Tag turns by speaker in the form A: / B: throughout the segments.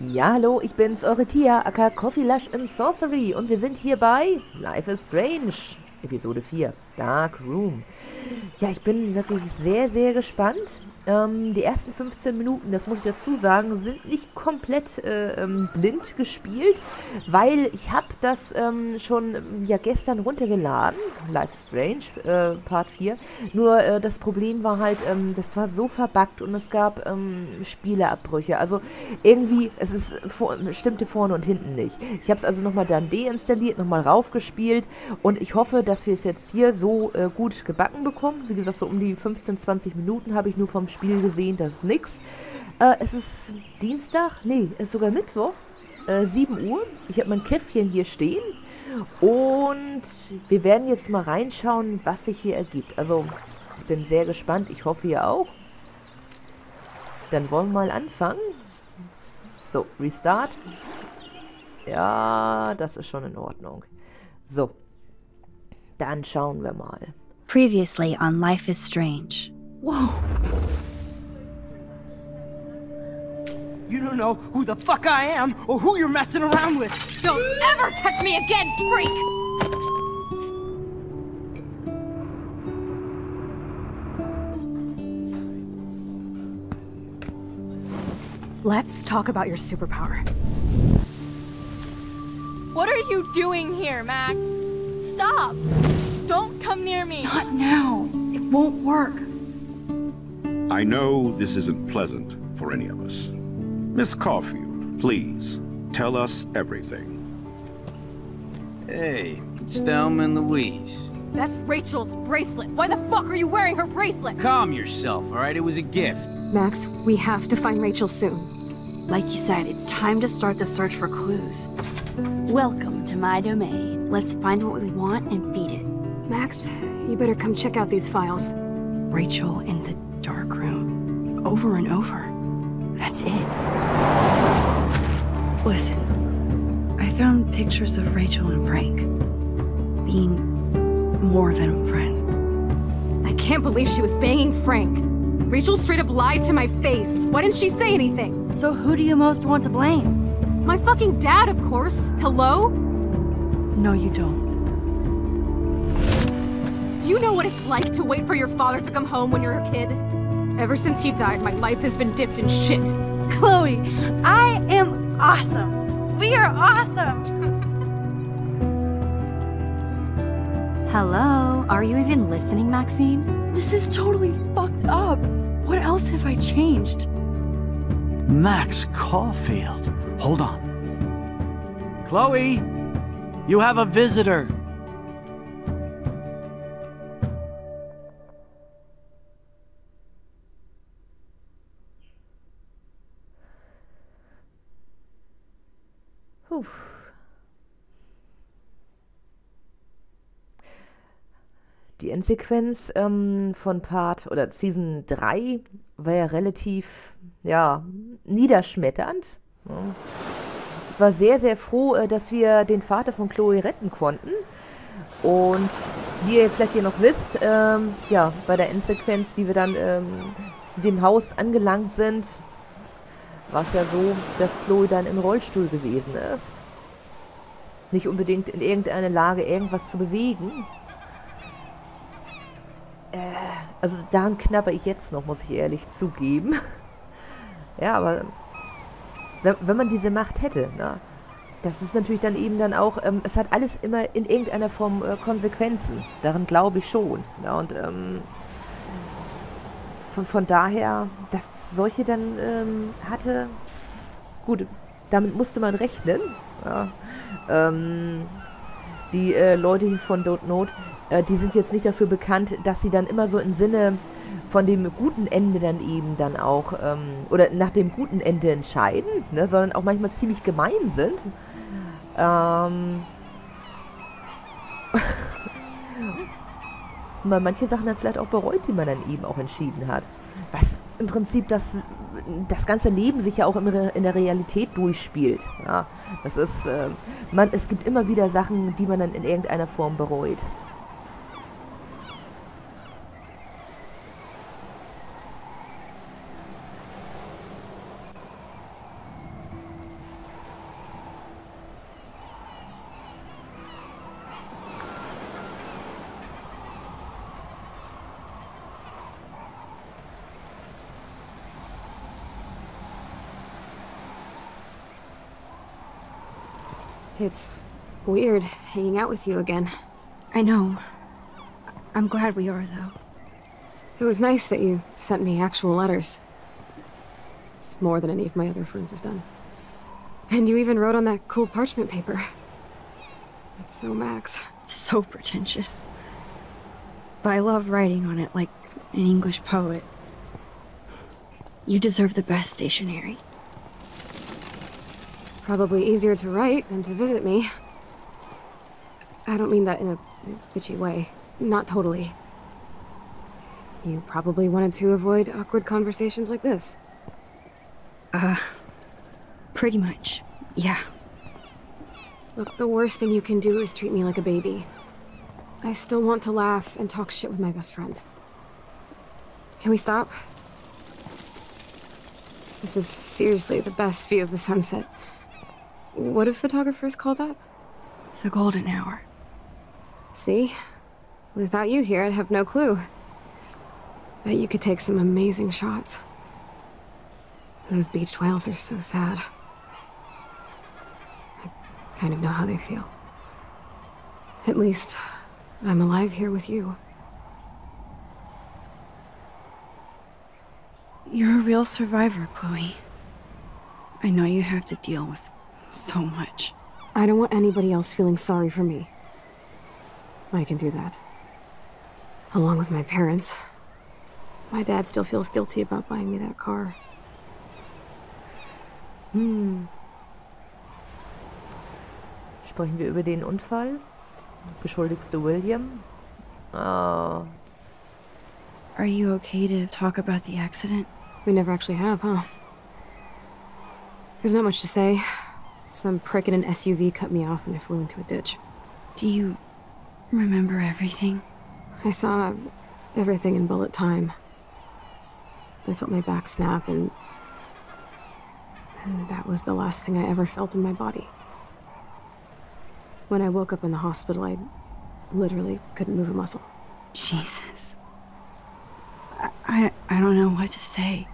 A: Ja, hallo, ich bin's, eure Tia, aka Coffee Lush and Sorcery und wir sind hier bei Life is Strange, Episode 4, Dark Room. Ja, ich bin wirklich sehr, sehr gespannt. Ähm, die ersten 15 Minuten, das muss ich dazu sagen, sind nicht komplett äh, ähm, blind gespielt, weil ich habe das ähm, schon ja gestern runtergeladen, Life is Strange, äh, Part 4. Nur äh, das Problem war halt, ähm, das war so verbuggt und es gab ähm, Spieleabbrüche. Also irgendwie, es ist vor, stimmte vorne und hinten nicht. Ich habe es also nochmal dann deinstalliert, nochmal raufgespielt und ich hoffe, dass wir es jetzt hier so äh, gut gebacken bekommen. Wie gesagt, so um die 15, 20 Minuten habe ich nur vom Spiel gesehen, das ist nix. Äh, es ist Dienstag, nee, es ist sogar Mittwoch, äh, 7 Uhr. Ich habe mein Käffchen hier stehen und wir werden jetzt mal reinschauen, was sich hier ergibt. Also, ich bin sehr gespannt, ich hoffe ihr auch. Dann wollen wir mal anfangen. So, Restart. Ja, das ist schon in Ordnung. So, dann schauen wir mal.
B: Previously on Life is Strange.
C: Whoa. You don't know who the fuck I am or who you're messing around with.
D: Don't ever touch me again, freak! Let's talk about your superpower.
E: What are you doing here, Max? Stop! Don't come near me!
D: Not now. It won't work.
F: I know this isn't pleasant for any of us. Miss Caulfield, please, tell us everything.
G: Hey, it's Thelma and Louise.
D: That's Rachel's bracelet. Why the fuck are you wearing her bracelet?
G: Calm yourself, alright? It was a gift.
H: Max, we have to find Rachel soon.
B: Like you said, it's time to start the search for clues. Welcome to my domain. Let's find what we want and beat it.
H: Max, you better come check out these files.
B: Rachel in the dark room. Over and over. That's it. Listen, I found pictures of Rachel and Frank. Being more than friends.
H: I can't believe she was banging Frank. Rachel straight up lied to my face. Why didn't she say anything?
B: So who do you most want to blame?
H: My fucking dad, of course. Hello?
B: No, you don't.
H: Do you know what it's like to wait for your father to come home when you're a kid? Ever since he died, my life has been dipped in shit.
E: Chloe, I am awesome. We are awesome.
H: Hello? Are you even listening, Maxine?
E: This is totally fucked up. What else have I changed?
I: Max Caulfield. Hold on. Chloe, you have a visitor.
A: Die Endsequenz ähm, von Part oder Season 3 war ja relativ, ja, niederschmetternd. Ich war sehr, sehr froh, äh, dass wir den Vater von Chloe retten konnten. Und wie ihr vielleicht hier noch wisst, ähm, ja, bei der Endsequenz, wie wir dann ähm, zu dem Haus angelangt sind, war es ja so, dass Chloe dann im Rollstuhl gewesen ist. Nicht unbedingt in irgendeiner Lage, irgendwas zu bewegen. Äh, also daran knapper ich jetzt noch, muss ich ehrlich zugeben. ja, aber wenn, wenn, man diese Macht hätte, ne, das ist natürlich dann eben dann auch, ähm, es hat alles immer in irgendeiner Form äh, Konsequenzen. Daran glaube ich schon. Ja, und ähm, von, von daher, dass solche dann ähm, hatte, gut, damit musste man rechnen. Ja. Ähm, die äh, Leute hier von Don't Note, äh, die sind jetzt nicht dafür bekannt, dass sie dann immer so im Sinne von dem guten Ende dann eben dann auch, ähm, oder nach dem guten Ende entscheiden, ne, sondern auch manchmal ziemlich gemein sind. Ähm, und man manche Sachen dann vielleicht auch bereut, die man dann eben auch entschieden hat. Was im Prinzip das, das ganze Leben sich ja auch in der Realität durchspielt. Ja, das ist, äh, man, es gibt immer wieder Sachen, die man dann in irgendeiner Form bereut.
H: It's weird hanging out with you again.
B: I know. I'm glad we are, though.
H: It was nice that you sent me actual letters. It's more than any of my other friends have done. And you even wrote on that cool parchment paper. That's so Max.
B: So pretentious. But I love writing on it like an English poet. You deserve the best stationery.
H: Probably easier to write than to visit me. I don't mean that in a, bitchy way. Not totally. You probably wanted to avoid awkward conversations like this.
B: Uh, pretty much. Yeah.
H: Look, the worst thing you can do is treat me like a baby. I still want to laugh and talk shit with my best friend. Can we stop? This is seriously the best view of the sunset. What do photographers call that?
B: The golden hour.
H: See? Without you here, I'd have no clue. Bet you could take some amazing shots. Those beached whales are so sad. I kind of know how they feel. At least, I'm alive here with you.
B: You're a real survivor, Chloe. I know you have to deal with so much.
H: I don't want anybody else feeling sorry for me. I can do that. Along with my parents. My dad still feels guilty about buying me that car.
A: Hm. Sprechen wir über den Unfall? Beschuldigste William? Oh.
B: Are you okay to talk about the accident?
H: We never actually have, huh? There's not much to say. Some prick in an SUV cut me off and I flew into a ditch.
B: Do you remember everything?
H: I saw everything in bullet time. I felt my back snap and... And that was the last thing I ever felt in my body. When I woke up in the hospital, I literally couldn't move a muscle.
B: Jesus. I, I, I don't know what to say.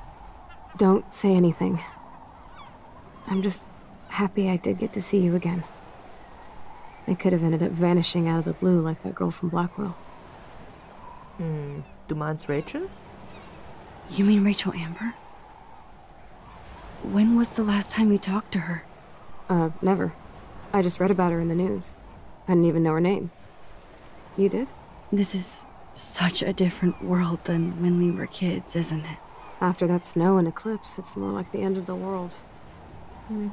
H: Don't say anything. I'm just happy I did get to see you again. I could have ended up vanishing out of the blue like that girl from Blackwell.
A: Hm. Du meinst Rachel?
B: You mean Rachel Amber? When was the last time you talked to her?
H: Uh, never. I just read about her in the news. I didn't even know her name. You did?
B: This is such a different world than when we were kids, isn't it?
H: After that snow and eclipse, it's more like the end of the world.
A: Hm.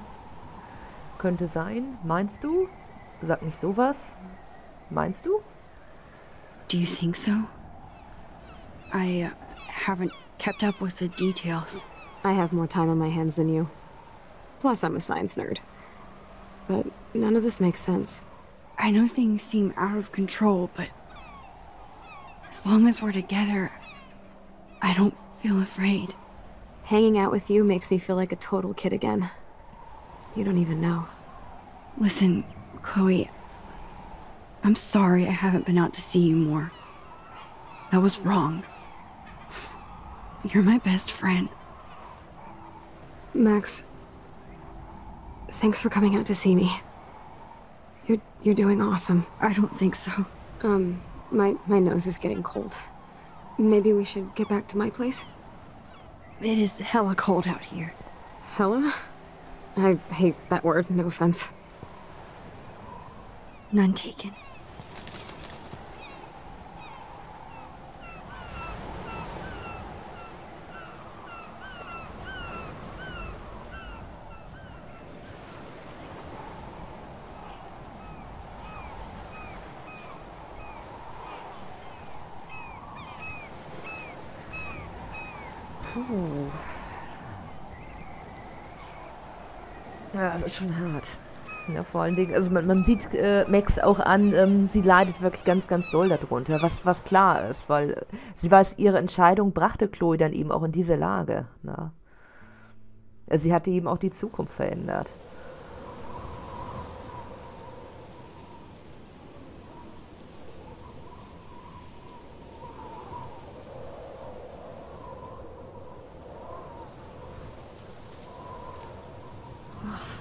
A: Könnte sein. Meinst du? Sag nicht sowas. Meinst du?
B: Do you think so? I uh, haven't kept up with the details.
H: I have more time on my hands than you. Plus, I'm a science nerd. But none of this makes sense.
B: I know things seem out of control, but as long as we're together, I don't feel afraid.
H: Hanging out with you makes me feel like a total kid again. You don't even know.
B: Listen, Chloe, I'm sorry I haven't been out to see you more. That was wrong. You're my best friend.
H: Max, thanks for coming out to see me. You're you're doing awesome.
B: I don't think so.
H: Um, my my nose is getting cold. Maybe we should get back to my place.
B: It is hella cold out here.
H: Hella? I hate that word, no offense.
B: None taken.
A: Ist schon hart. Ja, vor allen Dingen, also man, man sieht äh, Max auch an, ähm, sie leidet wirklich ganz, ganz doll darunter, was, was klar ist, weil äh, sie weiß, ihre Entscheidung brachte Chloe dann eben auch in diese Lage. Na? Also sie hatte eben auch die Zukunft verändert.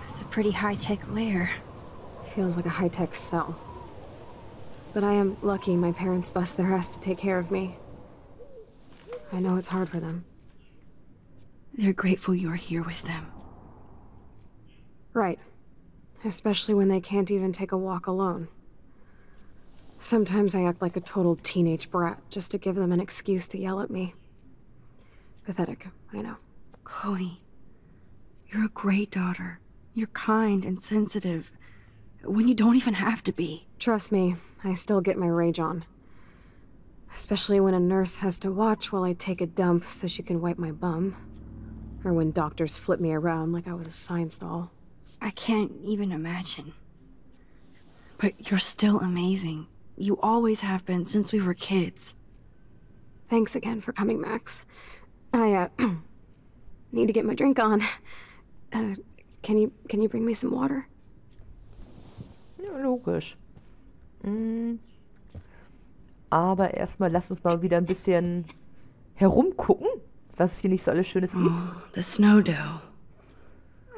B: It's a pretty high-tech lair.
H: feels like a high-tech cell. But I am lucky my parents bust their ass to take care of me. I know it's hard for them.
B: They're grateful you're here with them.
H: Right. Especially when they can't even take a walk alone. Sometimes I act like a total teenage brat just to give them an excuse to yell at me. Pathetic, I know.
B: Chloe, you're a great daughter. You're kind and sensitive when you don't even have to be.
H: Trust me, I still get my rage on. Especially when a nurse has to watch while I take a dump so she can wipe my bum. Or when doctors flip me around like I was a science doll.
B: I can't even imagine. But you're still amazing. You always have been since we were kids.
H: Thanks again for coming, Max. I, uh, need to get my drink on. Uh, can you, can you bring me some water?
A: Ja, logisch. Mm. Aber erstmal lass uns mal wieder ein bisschen herumgucken, was es hier nicht so alles Schönes gibt.
B: Oh, the snow dough.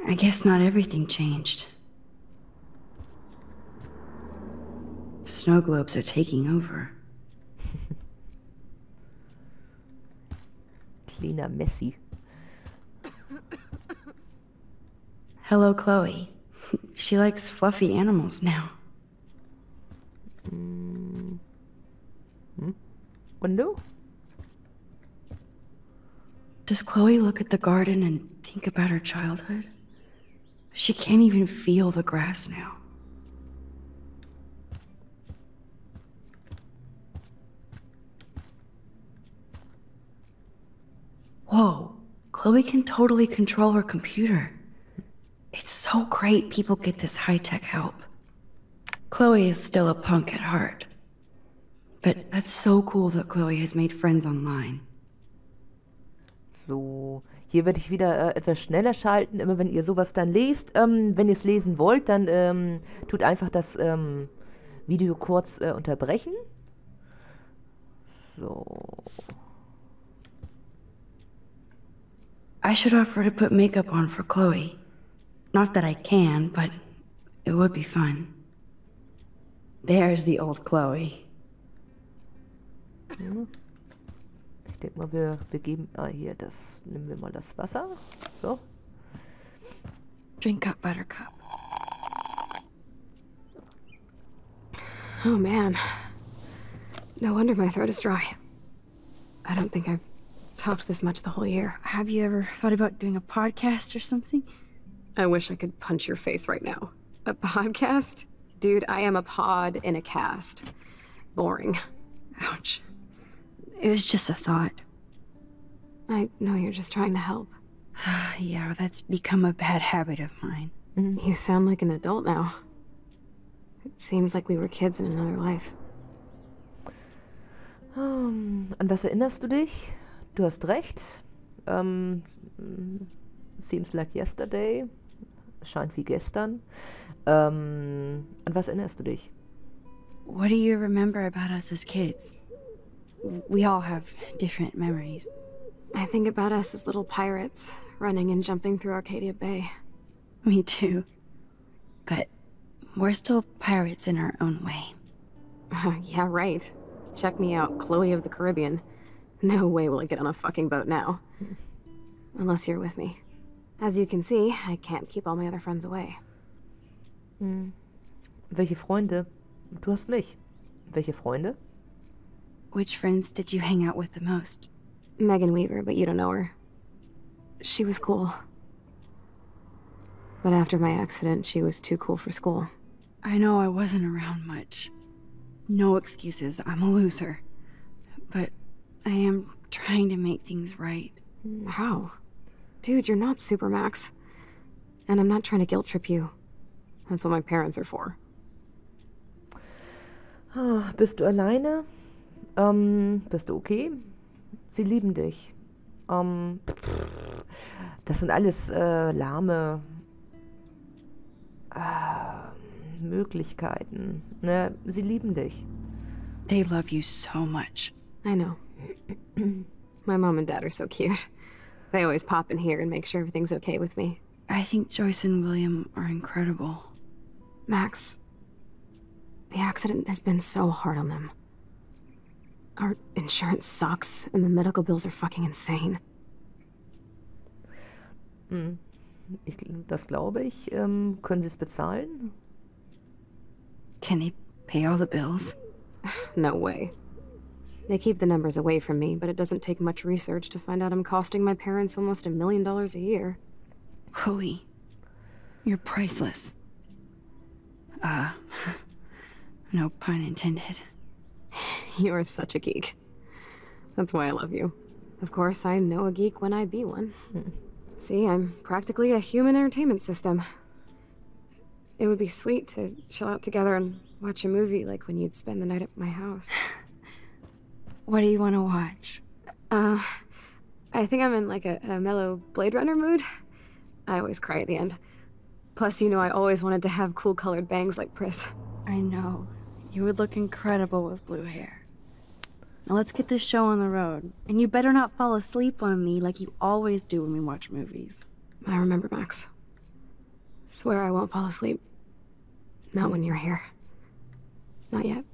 B: I guess not everything changed. Snow globes are taking over.
A: Kleiner Messi.
B: Hello, Chloe. She likes fluffy animals now.
A: Mm. Hm? Und du?
B: Does Chloe look at the garden and think about her childhood? She can't even feel the grass now. Whoa, Chloe can totally control her computer. It's so great people get this high-tech help. Chloe is still a punk at heart. But that's so cool that Chloe has made friends online.
A: So, hier werde ich wieder äh, etwas schneller schalten, immer wenn ihr sowas dann lest. Ähm, wenn ihr es lesen wollt, dann ähm, tut einfach das ähm, Video kurz äh, unterbrechen. So.
B: I should offer to put makeup on for Chloe. Not that I can, but it would be fun. There's the old Chloe.
A: Ich denke mal, wir, wir geben. Ah, hier, das. Nehmen wir mal das Wasser. So.
B: Drink up, Buttercup.
H: Oh man. No wonder my throat is dry. I don't think I've talked this much the whole year.
B: Have you ever thought about doing a podcast or something?
H: I wish I could punch your face right now. A podcast? Dude, I am a pod in a cast. Boring.
B: Ouch. It was just a thought.
H: I know you're just trying to help.
B: yeah, that's become a bad habit of mine. Mm-hmm.
H: You sound like an adult now. It seems like we were kids in another life.
A: Ähm, an was erinnerst du dich? Du hast recht. Ähm, seems like yesterday. Scheint wie gestern. Ähm, an was erinnerst du dich?
B: What do you remember about us as kids? We all have different memories.
H: I think about us as little pirates, running and jumping through Arcadia Bay.
B: Me too. But we're still pirates in our own way.
H: yeah, right. Check me out, Chloe of the Caribbean. No way will I get on a fucking boat now. Hmm. Unless you're with me. As you can see, I can't keep all my other friends away.
A: Hm. Welche Freunde? Du hast mich. Welche Freunde?
B: Which friends did you hang out with the most?
H: Megan Weaver, but you don't know her. She was cool. But after my accident, she was too cool for school.
B: I know I wasn't around much. No excuses, I'm a loser. But I am trying to make things right.
H: How? Dude, you're not Supermax. And I'm not trying to guilt trip you. That's what my parents are for.
A: Ah, bist du alleine? Ähm, bist du okay? Sie lieben dich. Ähm, das sind alles äh, lahme äh, Möglichkeiten. Ne? Sie lieben dich.
B: They love you so much.
H: I know. my mom and dad are so cute. They always pop in here and make sure everything's okay with me.
B: I think Joyce and William are incredible.
H: Max, The accident has been so hard on them. Our insurance sucks, and the medical bills are fucking insane.
A: Hm. Ich, das glaube ich. Ähm, können Sie es bezahlen?
B: Can they pay all the bills?
H: No way. They keep the numbers away from me, but it doesn't take much research to find out I'm costing my parents almost a million dollars a year.
B: Chloe, you're priceless. Uh, no pun intended.
H: You are such a geek. That's why I love you. Of course, I know a geek when I be one. See, I'm practically a human entertainment system. It would be sweet to chill out together and watch a movie like when you'd spend the night at my house.
B: What do you want to watch?
H: Uh, I think I'm in like a, a mellow Blade Runner mood. I always cry at the end. Plus, you know I always wanted to have cool colored bangs like Pris.
B: I know. You would look incredible with blue hair. Now let's get this show on the road. And you better not fall asleep on me like you always do when we watch movies.
H: I remember, Max. Swear I won't fall asleep. Not when you're here. Not yet.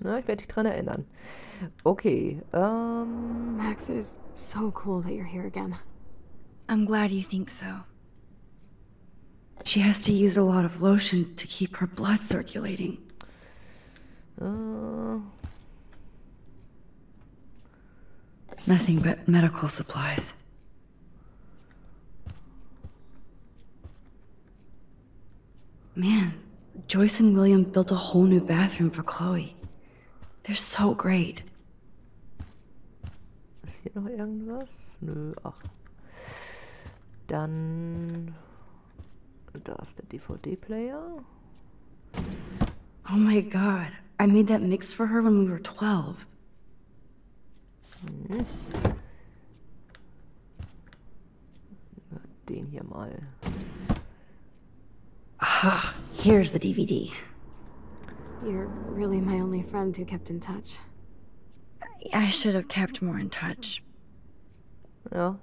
A: Na, ich werde dich dran erinnern. Okay, ähm...
H: Max, it is so cool that you're here again.
B: I'm glad you think so. She has to use a lot of lotion to keep her blood circulating.
A: Äh,
B: Nothing but medical supplies. Man, Joyce and William built a whole new bathroom for Chloe. They're so great.
A: ist hier noch irgendwas? Nö, ach. Dann... Da ist der DVD-Player.
B: Oh my god, I made that mix for her when we were 12.
A: Den hier mal.
B: Ah, here's the DVD.
H: You're really my only friend who kept in touch.
B: I should have kept more in touch.
A: Ja.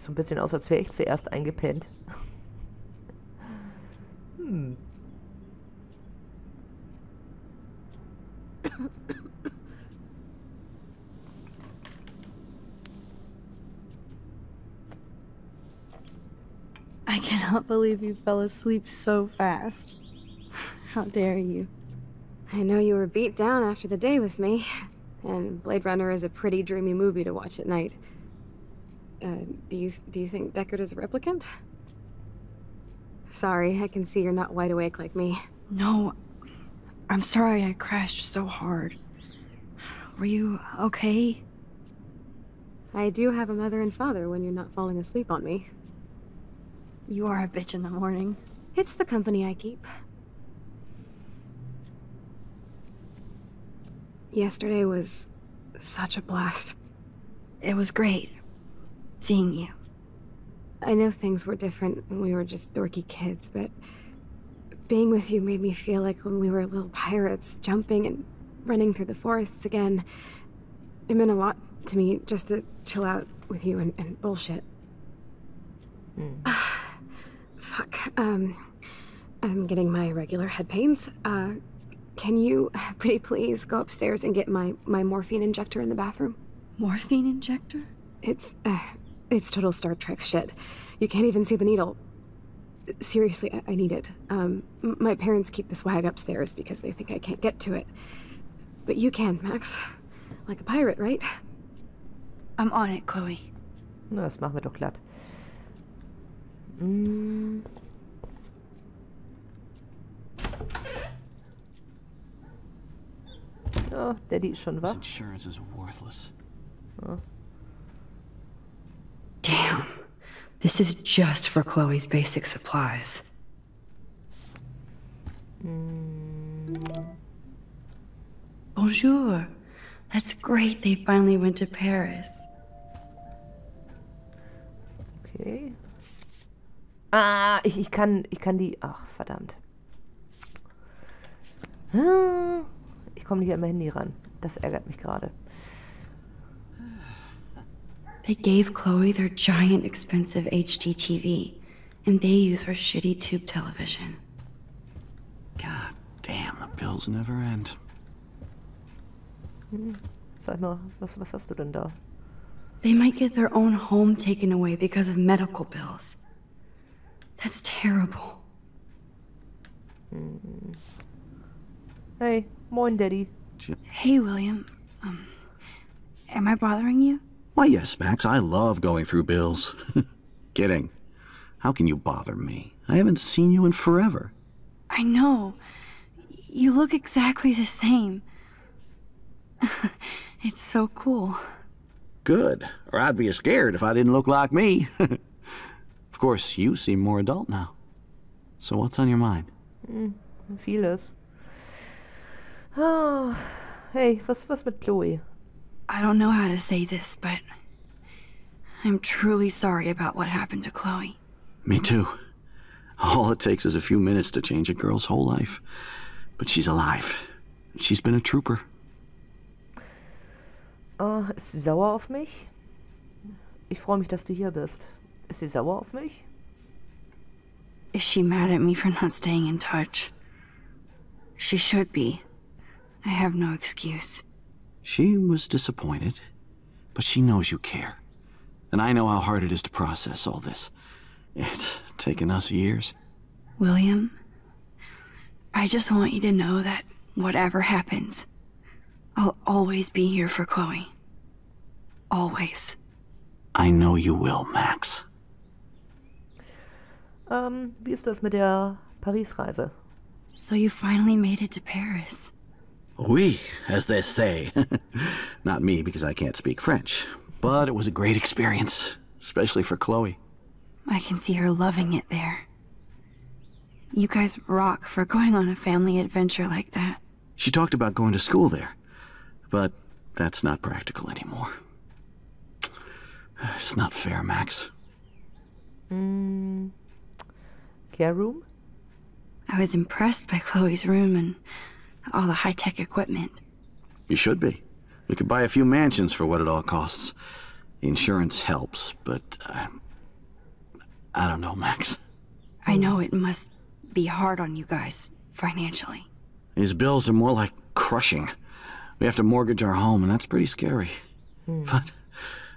A: Sieht so ein bisschen aus, als wäre ich zuerst eingepennt. Hm.
B: I cannot believe you fell asleep so fast. How dare you?
H: I know you were beat down after the day with me, and Blade Runner is a pretty dreamy movie to watch at night. Uh, do you do you think Deckard is a replicant? Sorry, I can see you're not wide awake like me.
B: No, I'm sorry I crashed so hard. Were you okay?
H: I do have a mother and father when you're not falling asleep on me.
B: You are a bitch in the morning.
H: It's the company I keep. Yesterday was such a blast.
B: It was great seeing you.
H: I know things were different when we were just dorky kids, but being with you made me feel like when we were little pirates, jumping and running through the forests again. It meant a lot to me just to chill out with you and, and bullshit. Fuck. Um, I'm getting my regular head pains. Uh, can you, pretty please, go upstairs and get my, my morphine injector in the bathroom?
B: Morphine injector?
H: It's, uh, it's total Star Trek shit. You can't even see the needle. seriously, I, I need it. Um, my parents keep the swag upstairs because they think I can't get to it. But you can, Max. Like a pirate, right?
B: I'm on it, Chloe.
A: Na, das machen wir doch glatt. Mm. Oh, Daddy ist schon
I: This
A: wach.
I: insurance is worthless.
B: Damn. This is just for Chloe's basic supplies. Bonjour. That's great they finally went to Paris.
A: Okay. Ah, ich, ich kann, ich kann die. Ach, verdammt. Ah, Ich komme nicht an mein Handy ran. Das ärgert mich gerade.
B: They gave Chloe their giant expensive HD TV, and they use her shitty tube television.
I: God damn, the bills never end.
A: Sag mal, was, was hast du denn da?
B: They might get their own home taken away because of medical bills. That's terrible.
A: Hey, moin, Daddy.
B: Hey, William. Um, am I bothering you?
I: Why, yes, Max, I love going through bills. Kidding. How can you bother me? I haven't seen you in forever.
B: I know. You look exactly the same. it's so cool.
I: Good. Or I'd be scared if I didn't look like me. of course, you seem more adult now. So what's on your mind?
A: Mm, vieles. Oh, hey, was, was mit Chloe?
B: I don't know how to say this, but I'm truly sorry about what happened to Chloe.
I: Me too. All it takes is a few minutes to change a girl's whole life. But she's alive. She's been a trooper.
A: Ah, ist sie sauer auf mich? Ich freue mich, dass du hier bist. Ist sie sauer auf mich?
B: Is she mad at me for not staying in touch? She should be. I have no excuse.
I: She was disappointed, but she knows you care. And I know how hard it is to process all this. It's taken us years.
B: William, I just want you to know that whatever happens, I'll always be here for Chloe. Always.
I: I know you will, Max.
A: Um, wie ist das mit der Paris-Reise?
B: So you finally made it to Paris.
I: Oui, as they say. Not me, because I can't speak French. But it was a great experience, especially for Chloe.
B: I can see her loving it there. You guys rock for going on a family adventure like that.
I: She talked about going to school there, but that's not practical anymore. It's not fair, Max. Hmm.
A: Care Room?
B: I was impressed by Chloe's room and all the high tech equipment.
I: You should be. We could buy a few mansions for what it all costs. The insurance helps, but uh, I don't know, Max.
B: I know it must be hard on you guys financially.
I: These bills are more like crushing. We have to mortgage our home, and that's pretty scary. But,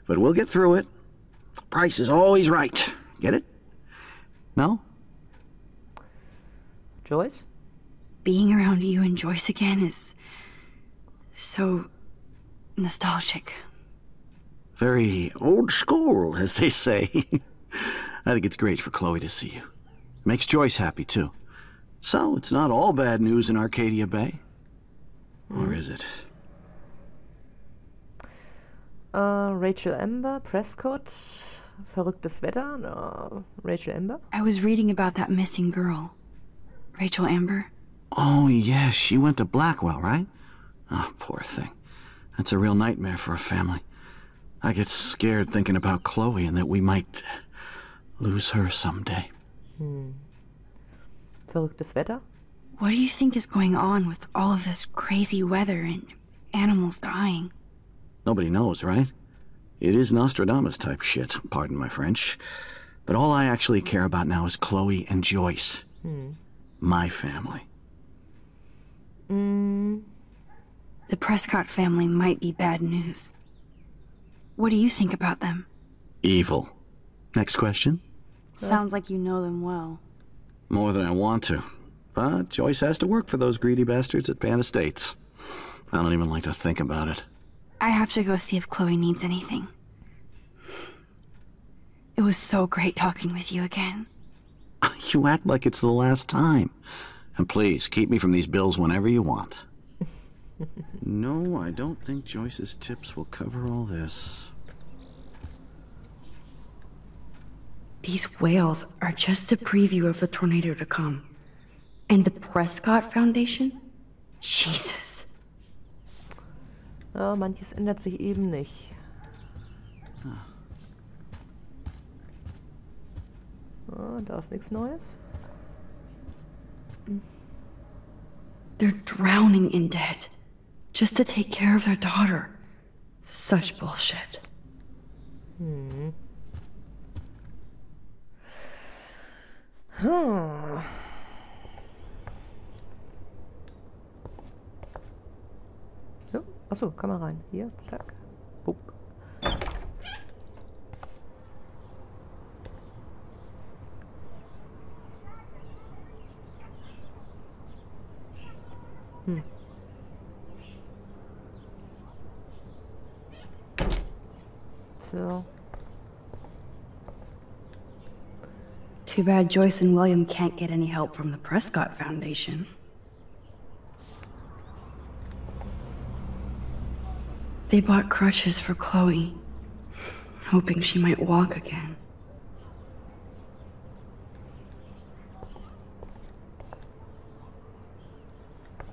I: but we'll get through it. Price is always right. Get it? No?
A: Joyce?
B: Being around you and Joyce again is so nostalgic.
I: Very old school, as they say. I think it's great for Chloe to see you. Makes Joyce happy, too. So, it's not all bad news in Arcadia Bay. Or is it?
A: Äh, Rachel Amber, Prescott, verrücktes Wetter. No, Rachel Amber.
B: I was reading about that missing girl, Rachel Amber.
I: Oh, yes, she went to Blackwell, right? Oh, poor thing. That's a real nightmare for a family. I get scared thinking about Chloe and that we might lose her someday.
A: Verrücktes Wetter.
B: What do you think is going on with all of this crazy weather and animals dying?
I: Nobody knows, right? It is Nostradamus type shit, pardon my French. But all I actually care about now is Chloe and Joyce. My family. Mm.
B: The Prescott family might be bad news. What do you think about them?
I: Evil. Next question?
B: Sounds like you know them well.
I: More than I want to. But Joyce has to work for those greedy bastards at Pan Estates. I don't even like to think about it.
B: I have to go see if Chloe needs anything. It was so great talking with you again.
I: You act like it's the last time. And please, keep me from these bills whenever you want. no, I don't think Joyce's tips will cover all this.
B: These whales are just a preview of the tornado to come. And the Prescott Foundation? Jesus.
A: Ja, manches ändert sich eben nicht. Ah, da ist nichts Neues.
B: They're drowning in debt. Just to take care of their daughter. Such bullshit.
A: Hm. Ja, oh, achso, kann man rein. Hier, zack. Bup. Hm. So.
B: Too bad Joyce and William can't get any help from the Prescott Foundation. They bought crutches for Chloe, hoping she might walk again.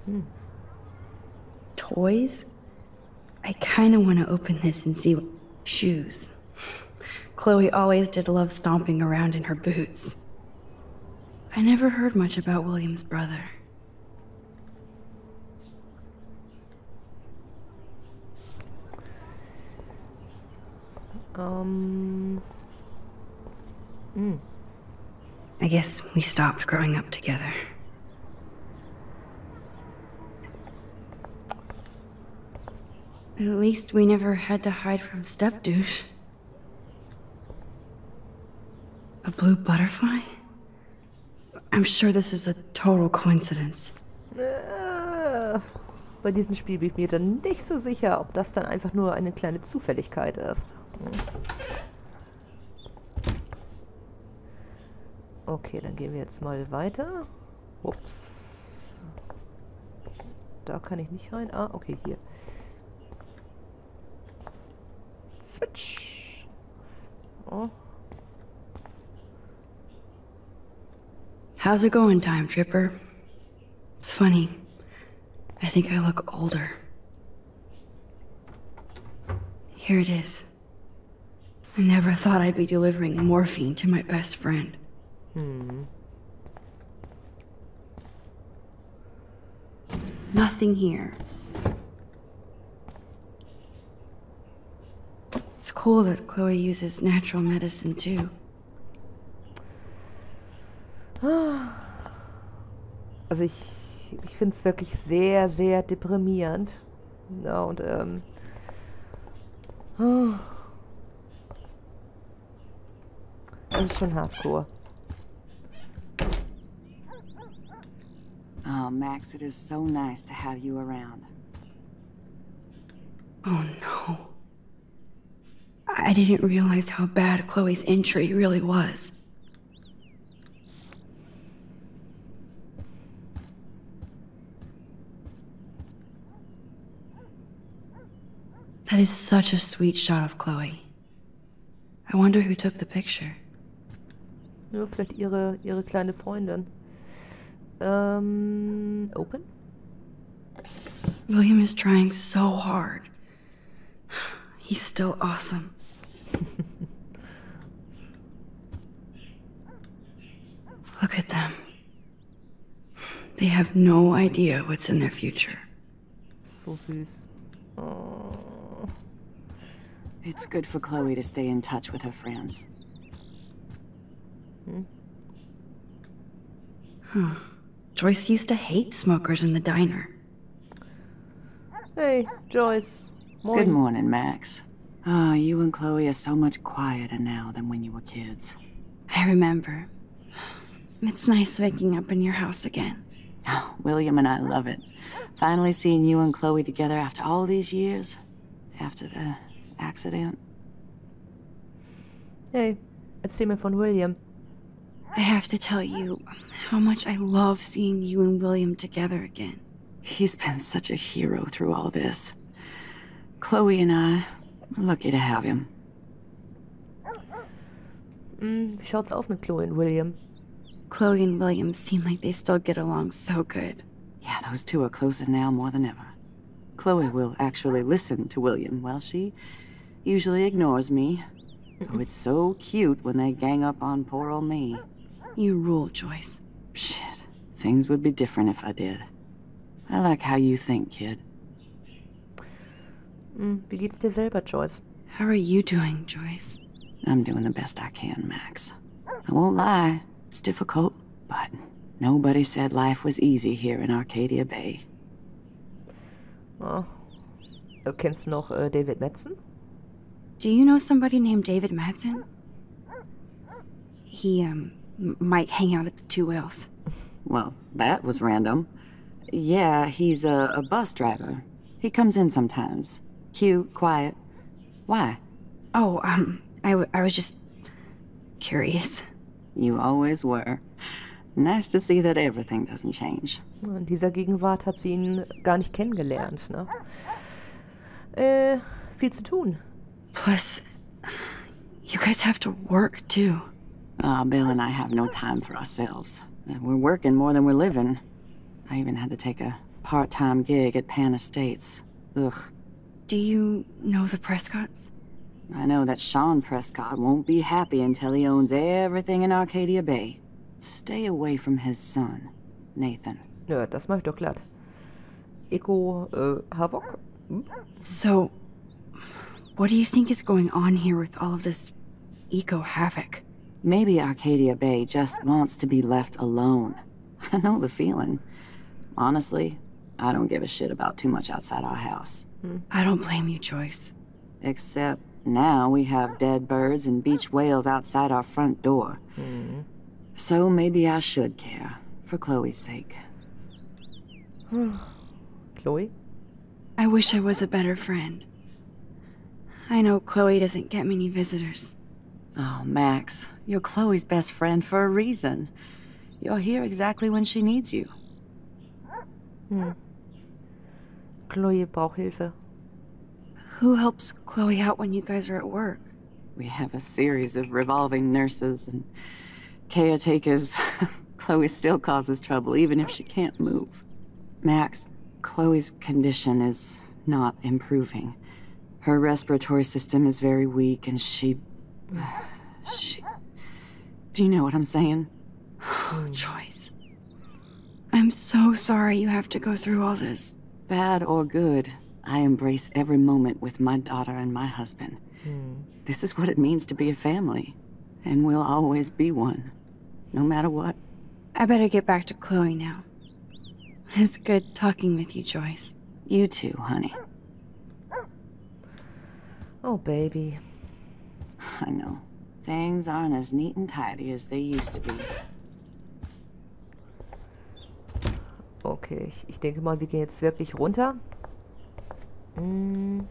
B: Hmm. Toys? I kinda wanna open this and see. Shoes. Chloe always did love stomping around in her boots. I never heard much about William's brother.
A: Ähm. Hm.
B: I guess we stopped growing up together. At least we never had to hide from Step Douche. A blue butterfly? I'm sure this is a total coincidence.
A: Äh, bei diesem Spiel bin ich mir dann nicht so sicher, ob das dann einfach nur eine kleine Zufälligkeit ist. Okay, dann gehen wir jetzt mal weiter. Ups. Da kann ich nicht rein. Ah, okay, hier.
B: How's it going, Time Tripper? It's funny. I think I look older. Here it is. I never thought I'd be delivering morphine to my best friend.
A: Hmm.
B: Nothing here. It's cool that Chloe uses natural medicine too.
A: Also ich, ich finde es wirklich sehr, sehr deprimierend. Ja, und ähm... oh. Das ist schon hardcore.
J: Oh, Max, it is so nice to have you around.
B: Oh no. I didn't realize how bad Chloe's injury really was. That is such a sweet shot of Chloe. I wonder who took the picture.
A: Ja, vielleicht ihre, ihre kleine Freundin. Ähm, open?
B: William is trying so hard. He's still awesome. Look at them. They have no idea what's in their future.
A: So süß. Oh.
J: It's good for Chloe to stay in touch with her friends.
B: Huh. Joyce used to hate smokers in the diner.
A: Hey, Joyce. Moin.
J: Good morning, Max. Ah, you and Chloe are so much quieter now than when you were kids.
B: I remember. It's nice waking up in your house again.
J: Oh, William and I love it. Finally seeing you and Chloe together after all these years. After the accident.
A: Hey, erzähl mir von William.
B: I have to tell you how much I love seeing you and William together again.
J: He's been such a hero through all this. Chloe and I, we're lucky to have him.
A: Hm, wie schaut's aus mit Chloe und William?
B: Chloe and William seem like they still get along so good.
J: Yeah, those two are closer now more than ever. Chloe will actually listen to William, while she usually ignores me. Oh, it's so cute when they gang up on poor old me.
B: You rule, Joyce.
J: Shit. Things would be different if I did. I like how you think, kid.
A: Mm, hm, wie geht's dir selber, Joyce?
B: How are you doing, Joyce?
J: I'm doing the best I can, Max. I won't lie, it's difficult, but nobody said life was easy here in Arcadia Bay.
A: Oh. Kennst du noch äh, David Madsen?
B: Do you know somebody named David Madsen? He, um, m- might hang out at the Two Whales.
J: Well, that was random. Yeah, he's a, a bus driver. He comes in sometimes. Cute, quiet. Why?
B: Oh, um, I, w- I was just curious.
J: You always were. Nice to see that everything doesn't change.
A: In dieser Gegenwart hat sie ihn gar nicht kennengelernt, ne? Äh, viel zu tun.
B: Plus, you guys have to work too.
J: Ah, Bill and I have no time for ourselves. We're working more than we're living. I even had to take a part-time gig at Pan Estates. Ugh.
B: Do you know the Prescotts?
J: I know that Sean Prescott won't be happy until he owns everything in Arcadia Bay. Stay away from his son, Nathan.
A: Ja, das mach ich doch glatt. Eco, äh, Havok? Hm?
B: So, what do you think is going on here with all of this eco havoc?
J: Maybe Arcadia Bay just wants to be left alone. I know the feeling. Honestly, I don't give a shit about too much outside our house.
B: I don't blame you, Joyce.
J: Except now we have dead birds and beach whales outside our front door. Mm-hmm. So maybe I should care, for Chloe's sake.
A: Chloe?
B: I wish I was a better friend. I know Chloe doesn't get many visitors.
J: Oh, Max, you're Chloe's best friend for a reason. You're here exactly when she needs you.
A: Hm. Chloe braucht Hilfe.
B: Who helps Chloe out when you guys are at work?
J: We have a series of revolving nurses and caretakers. Chloe still causes trouble, even if she can't move. Max, Chloe's condition is not improving. Her respiratory system is very weak, and she. She. Do you know what I'm saying?
B: Joyce. I'm so sorry you have to go through all this.
J: Bad or good, I embrace every moment with my daughter and my husband. Hmm. This is what it means to be a family, and we'll always be one, no matter what.
B: I better get back to Chloe now. It's good talking with you, Joyce.
J: You too, honey.
A: Oh, Baby.
J: I know. Things aren't as neat and tidy as they used to be.
A: Okay, ich, ich denke mal, wir gehen jetzt wirklich runter. Hm.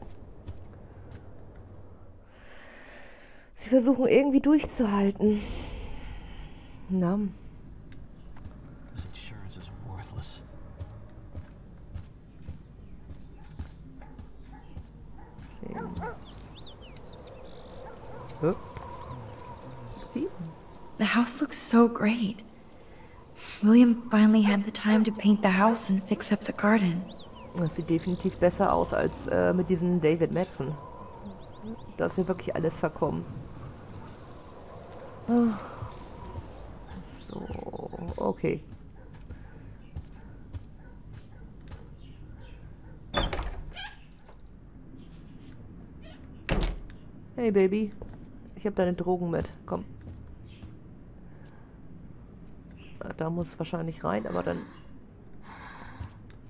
A: Sie versuchen irgendwie durchzuhalten. Na,
I: This
B: The house looks so great. William finally had the time to paint the house and fix up the garden.
A: Das sieht definitiv besser aus als äh, mit diesem David Madsen. Da ist ja wirklich alles verkommen. Ah. So, okay. Hey Baby, ich habe deine Drogen mit. Komm. Äh, Da muss wahrscheinlich rein, aber dann.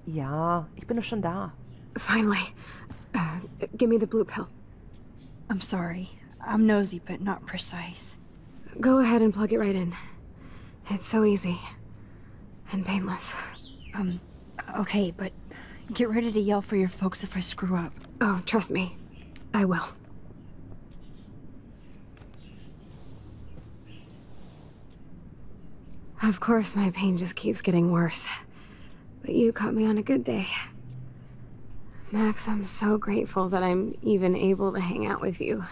A: Ja, ich bin doch schon da.
H: Finally. Uh, give me the blue pill.
B: I'm sorry. I'm nosy, but not precise.
H: Go ahead and plug it right in. It's so easy. And painless.
B: Um, okay, but get ready to yell for your folks if I screw up.
H: Oh, trust me. I will. Of course, my pain just keeps getting worse. But you caught me on a good day. Max, I'm so grateful that I'm even able to hang out with you.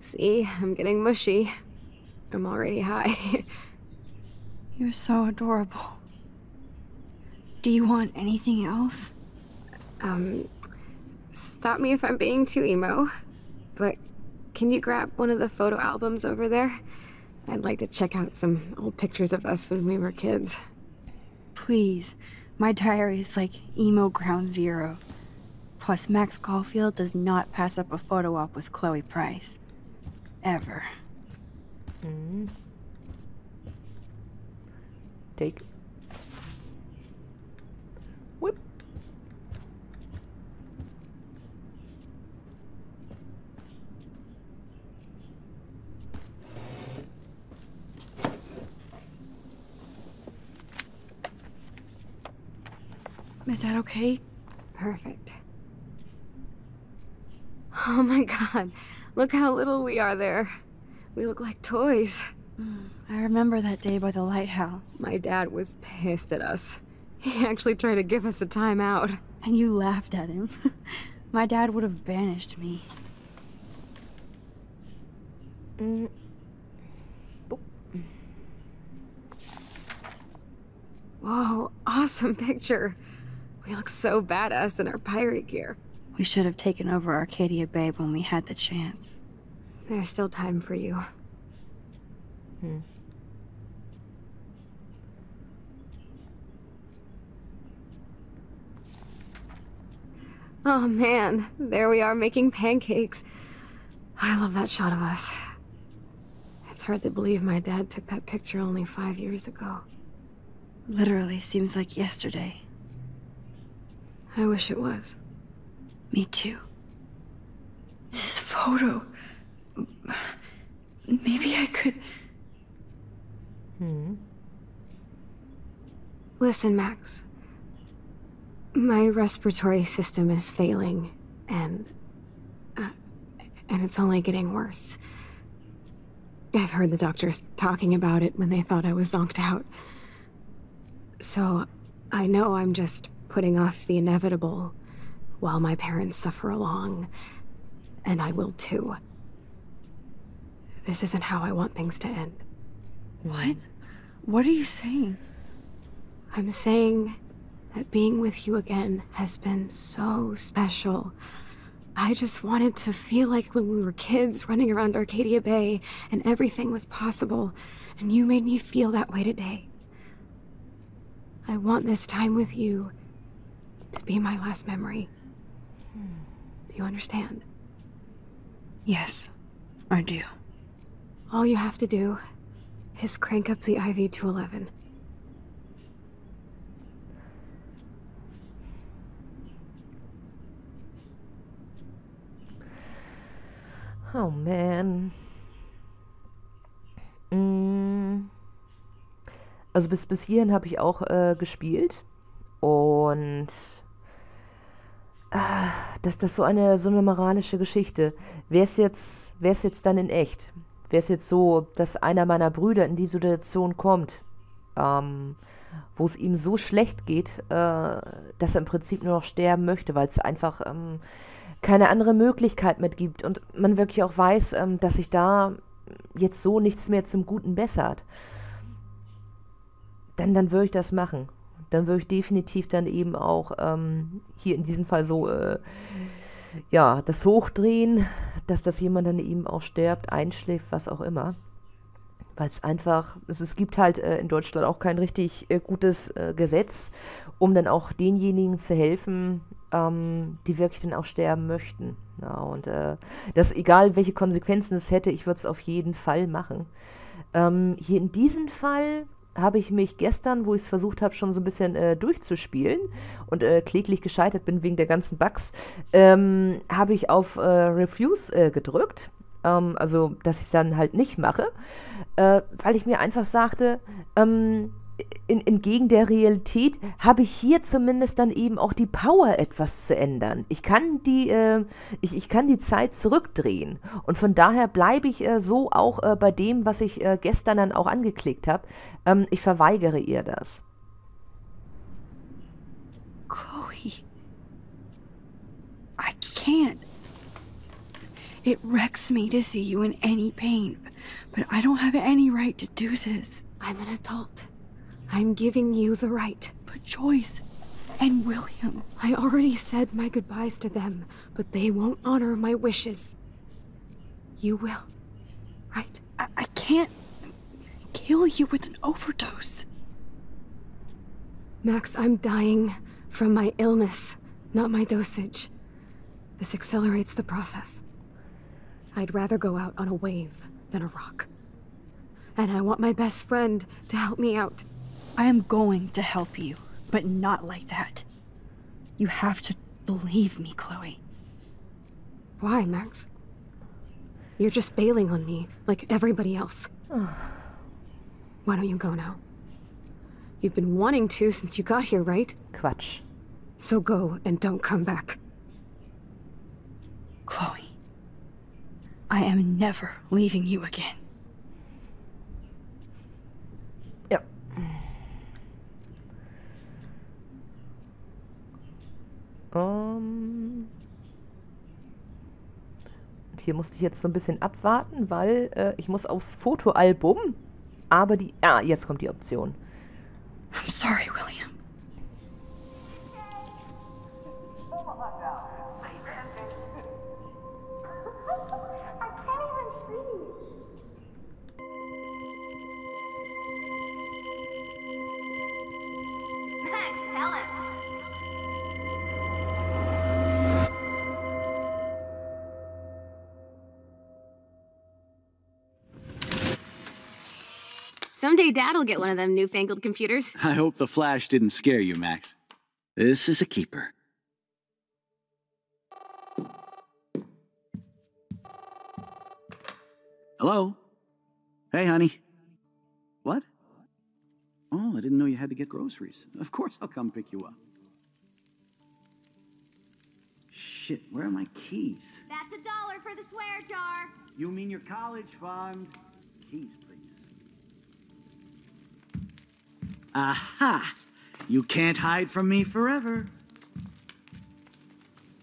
H: See, I'm getting mushy. I'm already high.
B: You're so adorable. Do you want anything else?
H: Um, stop me if I'm being too emo, but can you grab one of the photo albums over there? I'd like to check out some old pictures of us when we were kids.
B: Please. My diary is like emo ground zero. Plus, Max Caulfield does not pass up a photo op with Chloe Price. Ever.
A: Hmm. Take.
B: Is that okay?
H: Perfect. Oh my god, look how little we are there. We look like toys.
B: I remember that day by the lighthouse.
H: My dad was pissed at us. He actually tried to give us a timeout.
B: And you laughed at him. My dad would have banished me.
A: Mm.
H: Whoa, awesome picture. We look so badass in our pirate gear.
B: We should have taken over Arcadia Bay when we had the chance.
H: There's still time for you.
A: Hmm.
H: Oh man, there we are making pancakes. I love that shot of us. It's hard to believe my dad took that picture only five years ago.
B: Literally seems like yesterday.
H: I wish it was.
B: Me too. This photo. Maybe I could.
A: Hmm.
H: Listen, Max. My respiratory system is failing, and. Uh, and it's only getting worse. I've heard the doctors talking about it when they thought I was zonked out. So, I know I'm just putting off the inevitable while my parents suffer along, and I will too. This isn't how I want things to end.
B: What? What are you saying?
H: I'm saying that being with you again has been so special. I just wanted to feel like when we were kids running around Arcadia Bay and everything was possible, and you made me feel that way today. I want this time with you to be my last memory. Do you understand?
B: Yes, I do.
H: All you have to do is crank up the IV to 11.
A: Oh man. Mm. Also bis, bis hierhin habe ich auch äh, gespielt. Und ah, das, das ist so eine, so eine moralische Geschichte. Wäre es jetzt, wär's jetzt dann in echt? Wäre es jetzt so, dass einer meiner Brüder in die Situation kommt, ähm, wo es ihm so schlecht geht, äh, dass er im Prinzip nur noch sterben möchte, weil es einfach ähm, keine andere Möglichkeit mehr gibt und man wirklich auch weiß, ähm, dass sich da jetzt so nichts mehr zum Guten bessert, dann, dann würde ich das machen. Dann würde ich definitiv dann eben auch ähm, hier in diesem Fall so, äh, ja, das hochdrehen, dass das jemand dann eben auch stirbt, einschläft, was auch immer. Weil es einfach, es, gibt halt äh, in Deutschland auch kein richtig äh, gutes äh, Gesetz, um dann auch denjenigen zu helfen, ähm, die wirklich dann auch sterben möchten. Ja, und äh, das, egal welche Konsequenzen es hätte, ich würde es auf jeden Fall machen. Ähm, hier in diesem Fall habe ich mich gestern, wo ich es versucht habe, schon so ein bisschen äh, durchzuspielen und äh, kläglich gescheitert bin wegen der ganzen Bugs, ähm, habe ich auf äh, Refuse äh, gedrückt. Ähm, also dass ich es dann halt nicht mache, äh, weil ich mir einfach sagte, ähm, in, entgegen der Realität habe ich hier zumindest dann eben auch die Power, etwas zu ändern. Ich kann die, äh, ich, ich kann die Zeit zurückdrehen. Und von daher bleibe ich äh, so auch äh, bei dem, was ich äh, gestern dann auch angeklickt habe. Ähm, ich verweigere ihr das.
B: Chloe. I can't. It wrecks me to see you in any pain, but I don't have any right to do this.
H: I'm an adult. I'm giving you the right.
B: But Joyce and William.
H: I already said my goodbyes to them, but they won't honor my wishes. You will, right?
B: I, I can't kill you with an overdose.
H: Max, I'm dying from my illness, not my dosage. This accelerates the process. I'd rather go out on a wave than a rock. And I want my best friend to help me out.
B: I am going to help you, but not like that. You have to believe me, Chloe.
H: Why, Max? You're just bailing on me, like everybody else. Why don't you go now? You've been wanting to since you got here, right?
A: Quatsch.
H: So go and don't come back.
B: Chloe, I am never leaving you again.
A: Um. Und hier musste ich jetzt so ein bisschen abwarten, weil äh, ich muss aufs Fotoalbum. Aber die... Ah, jetzt kommt die Option.
B: I'm sorry, William.
H: Someday Dad'll get one of them newfangled computers.
I: I hope the flash didn't scare you, Max. This is a keeper. Hello? Hey, honey. What? Oh, I didn't know you had to get groceries. Of course I'll come pick you up. Shit, where are my keys?
K: That's a dollar for the swear jar.
I: You mean your college fund? Keys, Aha! You can't hide from me forever.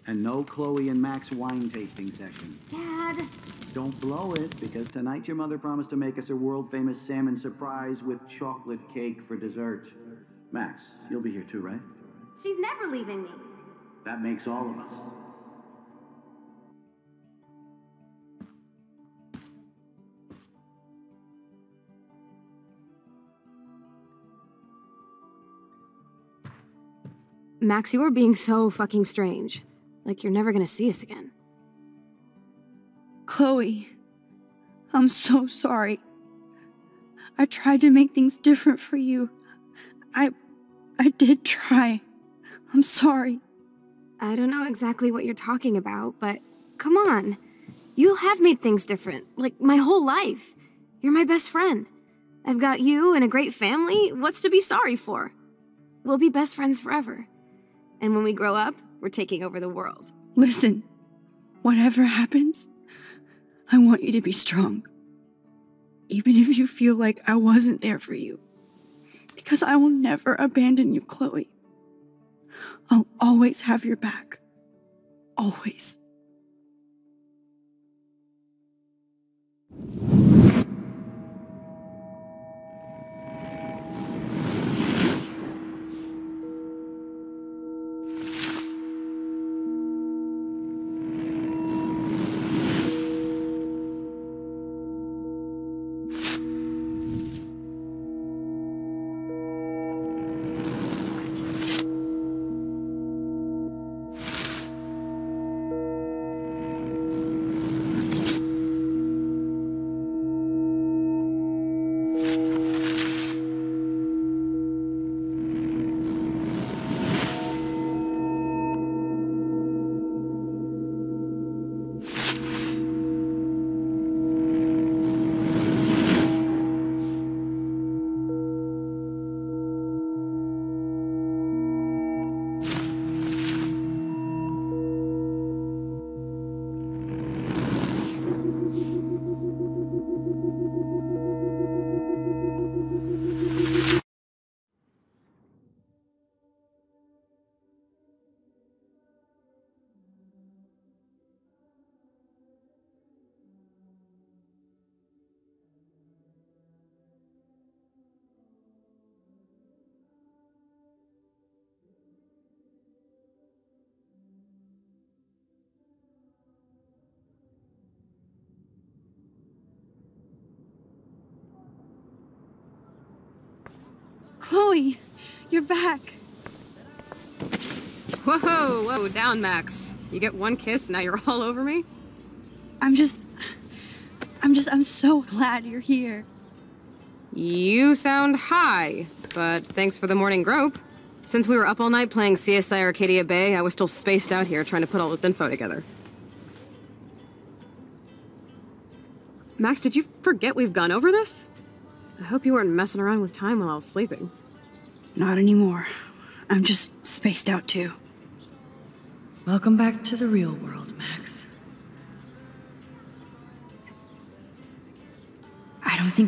I: And no Chloe and Max wine tasting session.
K: Dad.
I: Don't blow it, because tonight your mother promised to make us a world famous salmon surprise with chocolate cake for dessert. Max, you'll be here too, right?
K: She's never leaving me.
I: That makes all of us.
H: Max, you are being so fucking strange. Like you're never gonna see us again.
B: Chloe, I'm so sorry. I tried to make things different for you. I I did try. I'm sorry.
H: I don't know exactly what you're talking about, but come on. You have made things different, like my whole life. You're my best friend. I've got you and a great family. What's to be sorry for? We'll be best friends forever. And when we grow up, we're taking over the world.
B: Listen, whatever happens, I want you to be strong. Even if you feel like I wasn't there for you. Because I will never abandon you, Chloe. I'll always have your back. Always.
D: Chloe, you're back.
H: Whoa, whoa, down, Max. You get one kiss, now you're all over me?
D: I'm just. I'm just. I'm so glad you're here.
H: You sound high, but thanks for the morning grope. Since we were up all night playing CSI Arcadia Bay, I was still spaced out here trying to put all this info together. Max, did you forget we've gone over this? I hope you weren't messing around with time while I was sleeping.
B: Not anymore. I'm just spaced out too. Welcome back to the real world, Max. I don't think